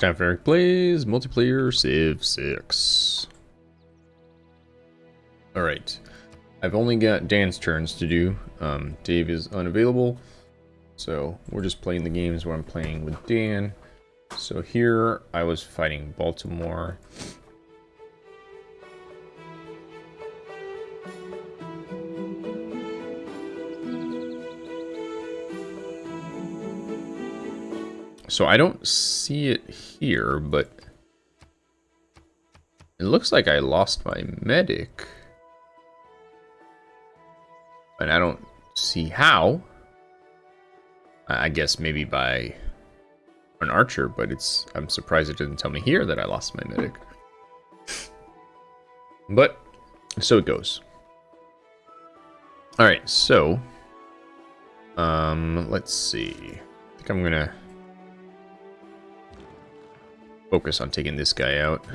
for Eric Plays Multiplayer Civ 6. Alright. I've only got Dan's turns to do. Um, Dave is unavailable. So we're just playing the games where I'm playing with Dan. So here I was fighting Baltimore. So I don't see it here, but it looks like I lost my medic. And I don't see how. I guess maybe by an archer, but it's I'm surprised it didn't tell me here that I lost my medic. But so it goes. Alright, so um let's see. I think I'm gonna focus on taking this guy out.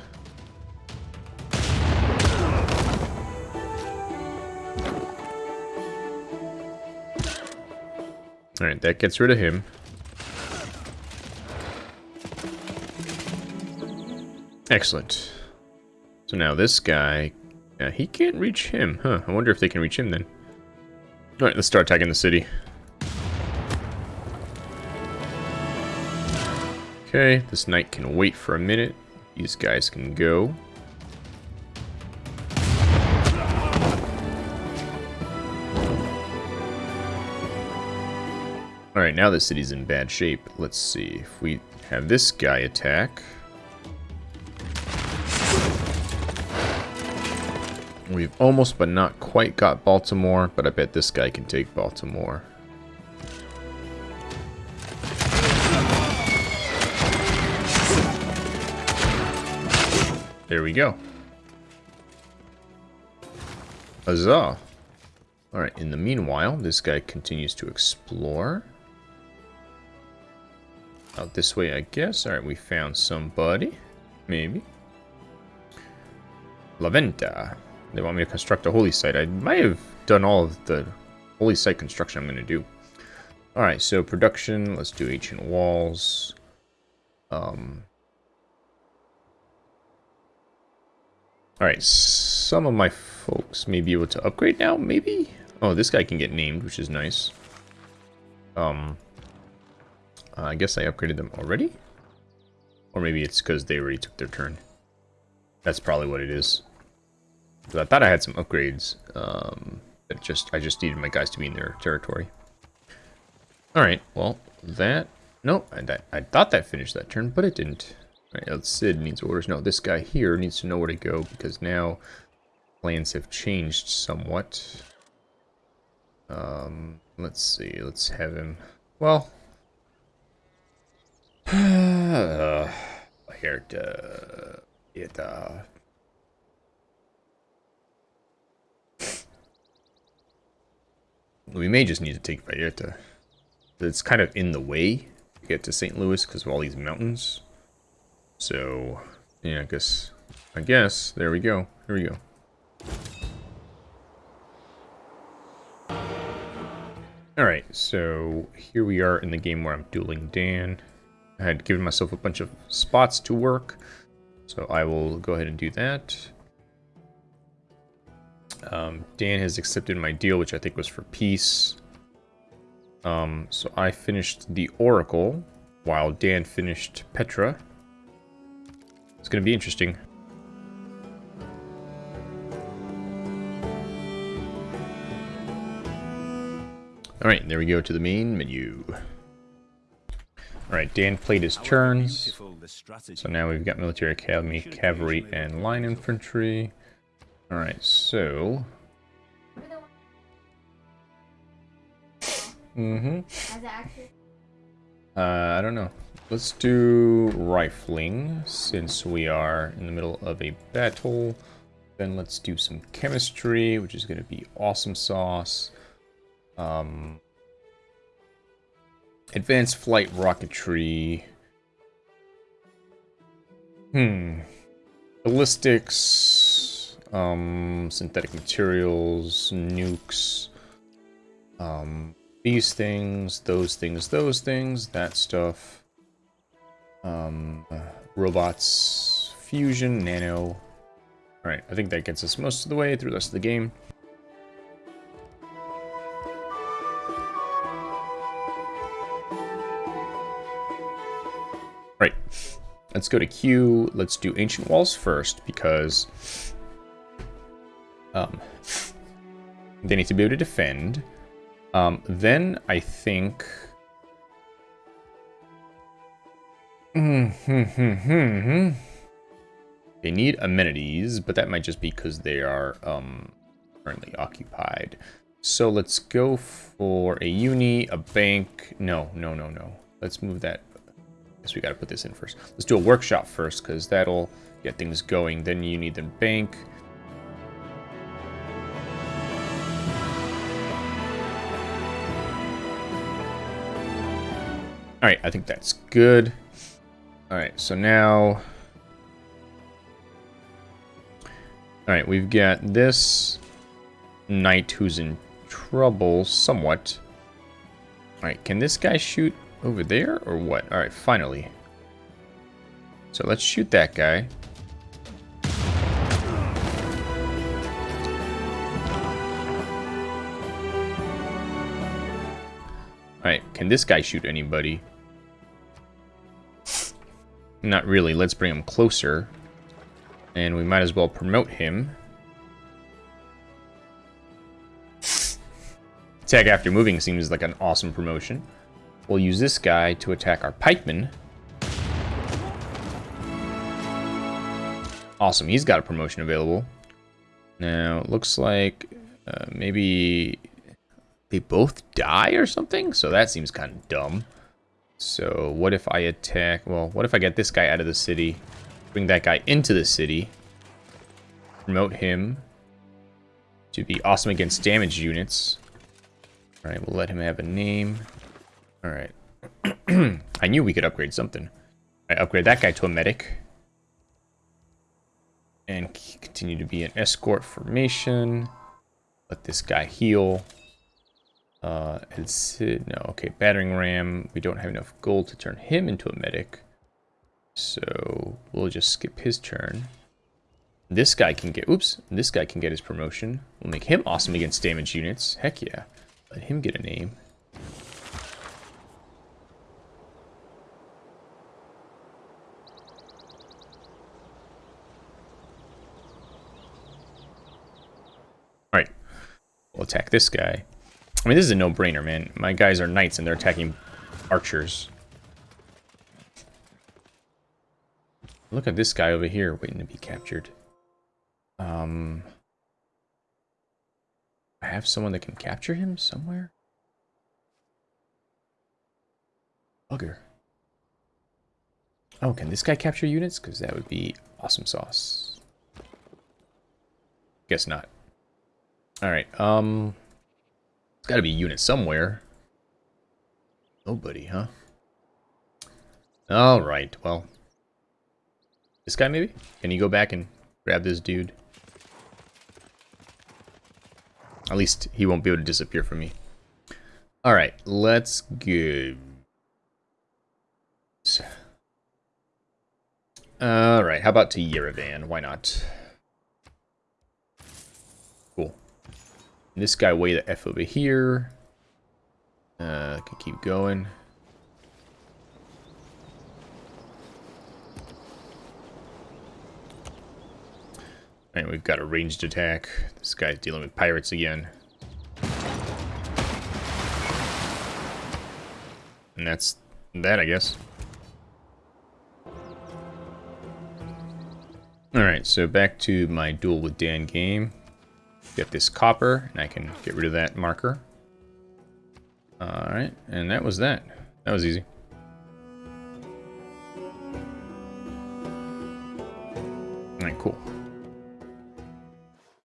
Alright, that gets rid of him. Excellent. So now this guy, yeah, he can't reach him, huh? I wonder if they can reach him then. Alright, let's start attacking the city. Okay, this knight can wait for a minute. These guys can go. Alright, now the city's in bad shape. Let's see if we have this guy attack. We've almost but not quite got Baltimore, but I bet this guy can take Baltimore. There we go. Huzzah. Alright, in the meanwhile, this guy continues to explore. Out this way, I guess. Alright, we found somebody. Maybe. La Venta. They want me to construct a holy site. I might have done all of the holy site construction I'm going to do. Alright, so production. Let's do ancient walls. Um, Alright, some of my folks may be able to upgrade now, maybe? Oh, this guy can get named, which is nice. Um, I guess I upgraded them already? Or maybe it's because they already took their turn. That's probably what it is. I thought I had some upgrades. Um, but just I just needed my guys to be in their territory. Alright, well, that... No, I, I thought that finished that turn, but it didn't. Right, Sid needs orders. No, this guy here needs to know where to go because now plans have changed somewhat. Um, let's see. Let's have him. Well, uh, here to it. Uh, we may just need to take Vallarta. It's kind of in the way to get to St. Louis because of all these mountains. So, yeah, I guess, I guess, there we go. Here we go. Alright, so here we are in the game where I'm dueling Dan. I had given myself a bunch of spots to work, so I will go ahead and do that. Um, Dan has accepted my deal, which I think was for peace. Um, so I finished the Oracle, while Dan finished Petra. It's going to be interesting. Alright, there we go to the main menu. Alright, Dan played his turns. So now we've got Military Academy, Cavalry, and Line Infantry. Alright, so... Mm-hmm. Uh, I don't know. Let's do rifling, since we are in the middle of a battle. Then let's do some chemistry, which is going to be awesome sauce. Um, advanced flight rocketry. Hmm. Ballistics. Um, synthetic materials. Nukes. Um, these things, those things, those things, that stuff. Um, uh, robots, fusion, nano. Alright, I think that gets us most of the way through the rest of the game. Right, let's go to Q. Let's do Ancient Walls first because um, they need to be able to defend. Um, then I think... they need amenities, but that might just be because they are um, currently occupied. So let's go for a uni, a bank. No, no, no, no. Let's move that. I guess we got to put this in first. Let's do a workshop first because that'll get things going. Then you need the bank. Alright, I think that's good. Alright, so now... Alright, we've got this knight who's in trouble somewhat. Alright, can this guy shoot over there or what? Alright, finally. So let's shoot that guy. Alright, can this guy shoot anybody? Not really. Let's bring him closer. And we might as well promote him. Attack after moving seems like an awesome promotion. We'll use this guy to attack our pikeman. Awesome, he's got a promotion available. Now, looks like uh, maybe they both die or something? So that seems kind of dumb. So what if I attack... Well, what if I get this guy out of the city? Bring that guy into the city. Promote him to be awesome against damage units. Alright, we'll let him have a name. Alright. I knew we could upgrade something. I upgrade that guy to a medic. And continue to be an escort formation. Let this guy heal. Uh, it's, no, okay, battering ram. We don't have enough gold to turn him into a medic. So we'll just skip his turn. This guy can get, oops, this guy can get his promotion. We'll make him awesome against damage units. Heck yeah. Let him get a name. Alright. We'll attack this guy. I mean, this is a no-brainer, man. My guys are knights and they're attacking archers. Look at this guy over here waiting to be captured. Um, I have someone that can capture him somewhere? Bugger. Oh, can this guy capture units? Because that would be awesome sauce. Guess not. Alright, um... There's got to be a unit somewhere. Nobody, huh? Alright, well. This guy, maybe? Can you go back and grab this dude? At least he won't be able to disappear from me. Alright, let's go. Alright, how about to Yerevan? Why not? This guy way the F over here. Uh, can keep going. And we've got a ranged attack. This guy's dealing with pirates again. And that's that, I guess. Alright, so back to my duel with Dan game get this copper, and I can get rid of that marker. Alright, and that was that. That was easy. Alright, cool.